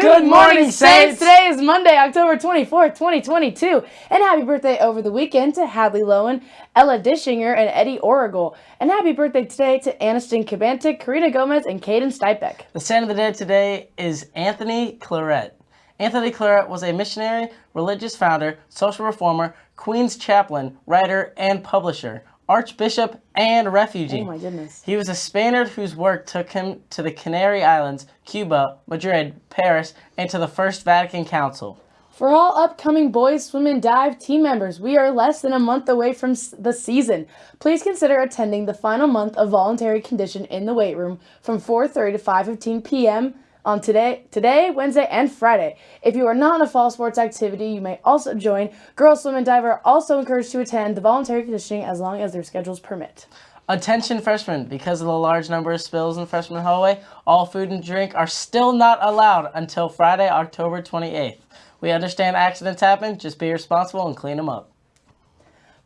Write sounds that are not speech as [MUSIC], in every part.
Good morning, Saints! Today is Monday, October 24th, 2022. And happy birthday over the weekend to Hadley Lowen, Ella Dishinger, and Eddie Origel. And happy birthday today to Aniston Cabantic, Karina Gomez, and Caden Stipek. The saint of the day today is Anthony Claret. Anthony Claret was a missionary, religious founder, social reformer, Queen's chaplain, writer, and publisher archbishop, and refugee. Oh my goodness. He was a Spaniard whose work took him to the Canary Islands, Cuba, Madrid, Paris, and to the First Vatican Council. For all upcoming boys swim and dive team members, we are less than a month away from the season. Please consider attending the final month of voluntary condition in the weight room from 4.30 to 5.15 p.m on today, today, Wednesday, and Friday. If you are not in a fall sports activity, you may also join. Girls Swim and Dive are also encouraged to attend the voluntary conditioning as long as their schedules permit. Attention freshmen, because of the large number of spills in freshman hallway, all food and drink are still not allowed until Friday, October 28th. We understand accidents happen, just be responsible and clean them up.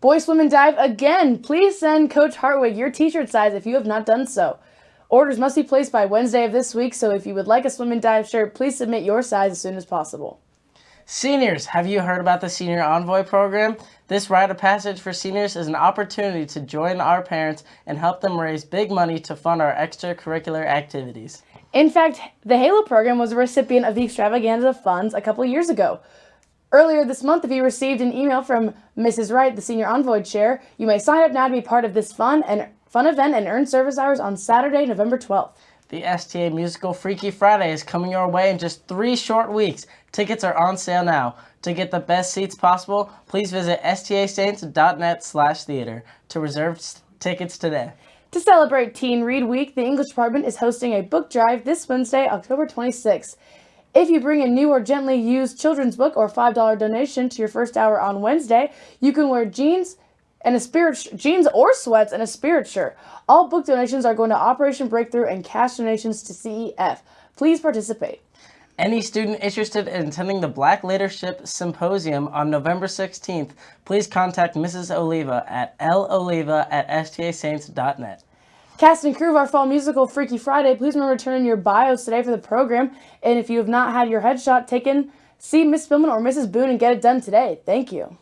Boys Swim and Dive again, please send Coach Hartwig your t-shirt size if you have not done so. Orders must be placed by Wednesday of this week, so if you would like a swim and dive shirt, please submit your size as soon as possible. Seniors, have you heard about the Senior Envoy program? This rite of passage for seniors is an opportunity to join our parents and help them raise big money to fund our extracurricular activities. In fact, the HALO program was a recipient of the extravaganza funds a couple years ago. Earlier this month, if you received an email from Mrs. Wright, the Senior Envoy Chair, you may sign up now to be part of this fund and Fun event and earn service hours on Saturday, November 12th. The STA Musical Freaky Friday is coming your way in just three short weeks. Tickets are on sale now. To get the best seats possible, please visit stasaints.net slash theater to reserve tickets today. To celebrate Teen Read Week, the English department is hosting a book drive this Wednesday, October 26th. If you bring a new or gently used children's book or $5 donation to your first hour on Wednesday, you can wear jeans, and a spirit jeans or sweats and a spirit shirt. All book donations are going to Operation Breakthrough and cash donations to CEF. Please participate. Any student interested in attending the Black Leadership Symposium on November 16th, please contact Mrs. Oliva at loliva at stasaints.net. Cast and crew of our fall musical Freaky Friday, please remember to turn in your bios today for the program. And if you have not had your headshot taken, see Miss Spillman or Mrs. Boone and get it done today. Thank you.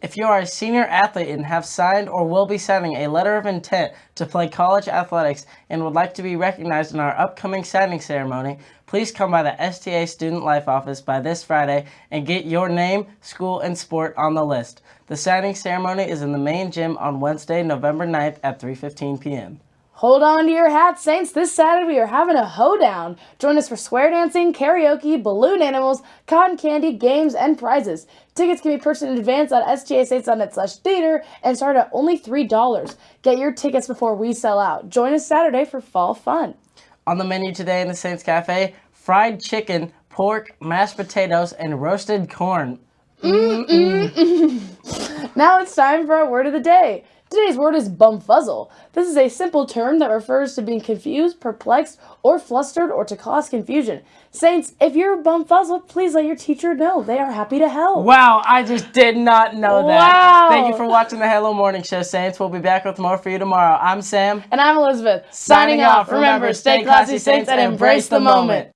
If you are a senior athlete and have signed or will be signing a letter of intent to play college athletics and would like to be recognized in our upcoming signing ceremony, please come by the STA Student Life Office by this Friday and get your name, school, and sport on the list. The signing ceremony is in the main gym on Wednesday, November 9th at 3.15 p.m. Hold on to your hats, Saints. This Saturday we are having a hoedown. Join us for square dancing, karaoke, balloon animals, cotton candy, games, and prizes. Tickets can be purchased in advance at stasaints.net slash theater and start at only $3. Get your tickets before we sell out. Join us Saturday for fall fun. On the menu today in the Saints Cafe, fried chicken, pork, mashed potatoes, and roasted corn. -mm -mm. [LAUGHS] now it's time for our word of the day. Today's word is bumfuzzle. This is a simple term that refers to being confused, perplexed, or flustered, or to cause confusion. Saints, if you're bumfuzzled, please let your teacher know. They are happy to help. Wow, I just did not know that. Wow. Thank you for watching the Hello Morning Show, Saints. We'll be back with more for you tomorrow. I'm Sam. And I'm Elizabeth. Signing, Signing off. Remember, stay classy, Saints, and embrace the moment.